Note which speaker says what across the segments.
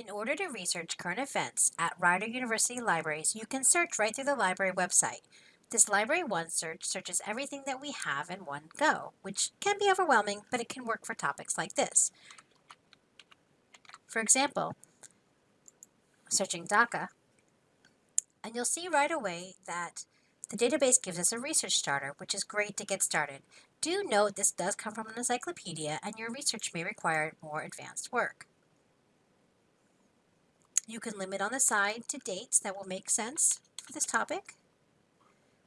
Speaker 1: In order to research current events at Rider University libraries, you can search right through the library website. This Library One search searches everything that we have in one go, which can be overwhelming, but it can work for topics like this. For example, searching DACA, and you'll see right away that the database gives us a research starter, which is great to get started. Do note this does come from an encyclopedia and your research may require more advanced work. You can limit on the side to dates that will make sense for this topic,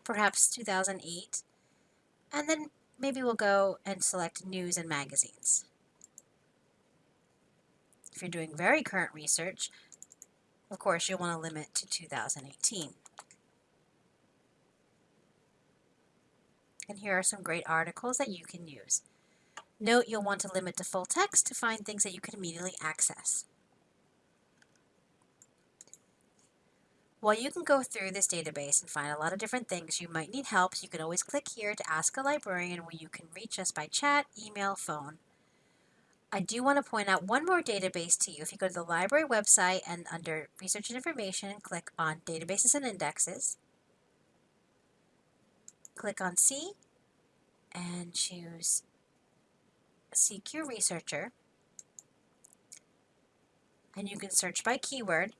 Speaker 1: perhaps 2008, and then maybe we'll go and select news and magazines. If you're doing very current research, of course, you'll want to limit to 2018. And here are some great articles that you can use. Note you'll want to limit to full text to find things that you can immediately access. While you can go through this database and find a lot of different things, you might need help, you can always click here to ask a librarian where you can reach us by chat, email, phone. I do want to point out one more database to you. If you go to the library website and under Research and Information, click on Databases and Indexes, click on C, and choose CQ Researcher, and you can search by keyword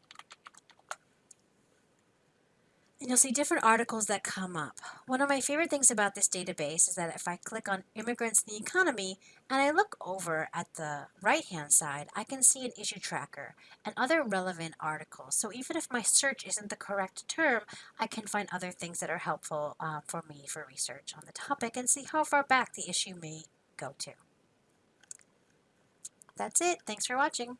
Speaker 1: and you'll see different articles that come up. One of my favorite things about this database is that if I click on immigrants in the economy and I look over at the right hand side, I can see an issue tracker and other relevant articles. So even if my search isn't the correct term, I can find other things that are helpful uh, for me for research on the topic and see how far back the issue may go to. That's it. Thanks for watching.